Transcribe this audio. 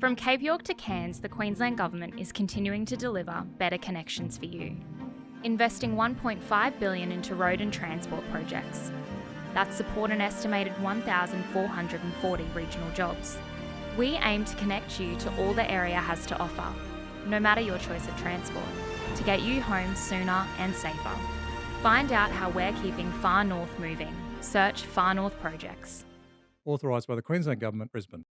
From Cape York to Cairns, the Queensland Government is continuing to deliver better connections for you. Investing 1.5 billion into road and transport projects that support an estimated 1,440 regional jobs. We aim to connect you to all the area has to offer, no matter your choice of transport, to get you home sooner and safer. Find out how we're keeping Far North moving. Search Far North Projects. Authorised by the Queensland Government, Brisbane.